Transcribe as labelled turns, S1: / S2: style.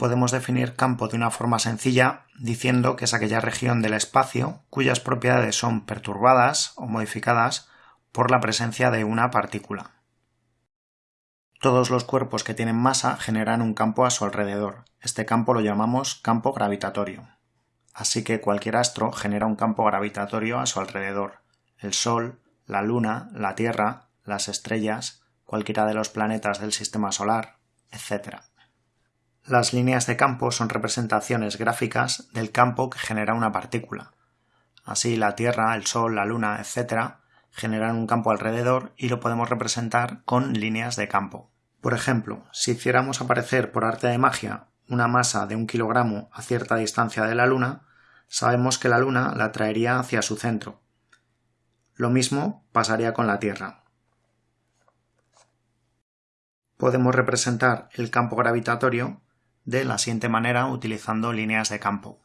S1: podemos definir campo de una forma sencilla diciendo que es aquella región del espacio cuyas propiedades son perturbadas o modificadas por la presencia de una partícula. Todos los cuerpos que tienen masa generan un campo a su alrededor. Este campo lo llamamos campo gravitatorio. Así que cualquier astro genera un campo gravitatorio a su alrededor. El Sol, la Luna, la Tierra, las estrellas, cualquiera de los planetas del sistema solar, etc. Las líneas de campo son representaciones gráficas del campo que genera una partícula. Así la Tierra, el Sol, la Luna, etc. generan un campo alrededor y lo podemos representar con líneas de campo. Por ejemplo, si hiciéramos aparecer por arte de magia una masa de un kilogramo a cierta distancia de la Luna, sabemos que la Luna la traería hacia su centro. Lo mismo pasaría con la Tierra. Podemos representar el campo gravitatorio de la siguiente manera utilizando líneas de campo.